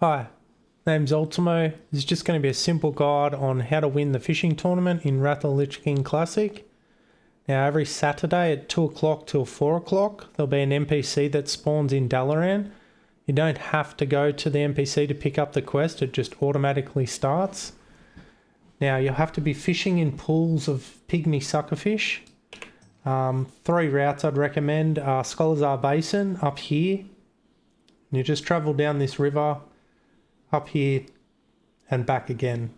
Hi, name's Ultimo. This is just going to be a simple guide on how to win the fishing tournament in of Lich King Classic. Now, every Saturday at 2 o'clock till 4 o'clock, there'll be an NPC that spawns in Dalaran. You don't have to go to the NPC to pick up the quest, it just automatically starts. Now, you'll have to be fishing in pools of pygmy suckerfish. Um, three routes I'd recommend are Sholazar Basin up here. You just travel down this river up here and back again.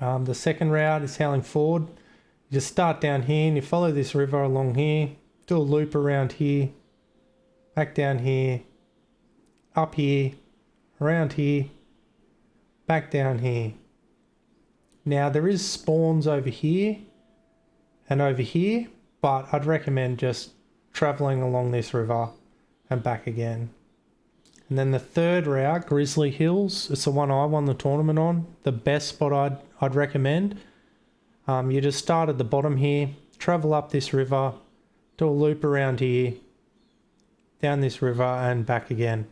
Um, the second route is Howling Fjord. You just start down here and you follow this river along here, do a loop around here, back down here, up here, around here, back down here. Now there is spawns over here and over here, but I'd recommend just traveling along this river and back again. And then the third route, Grizzly Hills, it's the one I won the tournament on. The best spot I'd, I'd recommend. Um, you just start at the bottom here, travel up this river, do a loop around here, down this river and back again.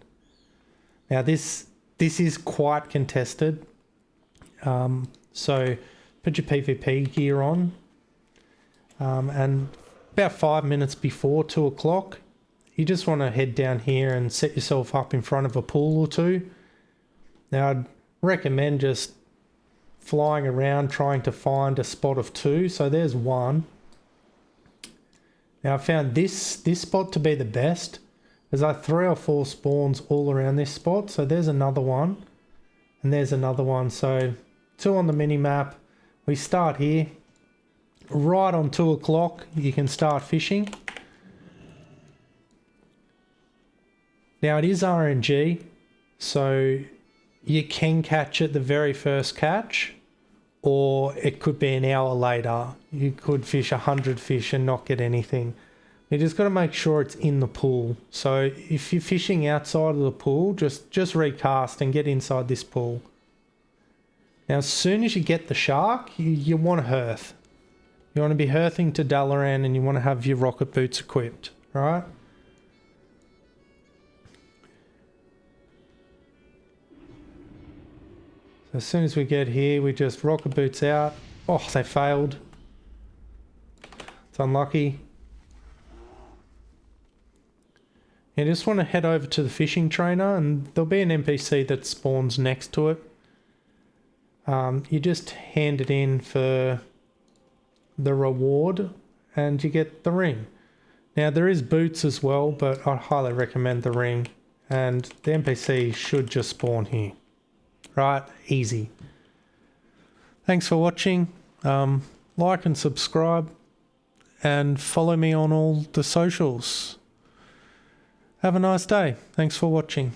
Now this this is quite contested. Um, so put your PvP gear on. Um, and about five minutes before two o'clock, you just want to head down here and set yourself up in front of a pool or two. Now, I'd recommend just flying around trying to find a spot of two. So there's one. Now I found this this spot to be the best. There's like three or four spawns all around this spot. So there's another one. And there's another one. So two on the mini map. We start here. Right on two o'clock you can start fishing. Now it is RNG, so you can catch it the very first catch, or it could be an hour later. You could fish a hundred fish and not get anything. You just got to make sure it's in the pool. So if you're fishing outside of the pool, just just recast and get inside this pool. Now, as soon as you get the shark, you, you want to hearth. You want to be hearthing to Dalaran and you want to have your rocket boots equipped, right? As soon as we get here, we just rocket boots out. Oh, they failed. It's unlucky. You just want to head over to the fishing trainer and there'll be an NPC that spawns next to it. Um, you just hand it in for the reward and you get the ring. Now there is boots as well, but I highly recommend the ring and the NPC should just spawn here right? Easy. Thanks for watching. Um, like and subscribe and follow me on all the socials. Have a nice day. Thanks for watching.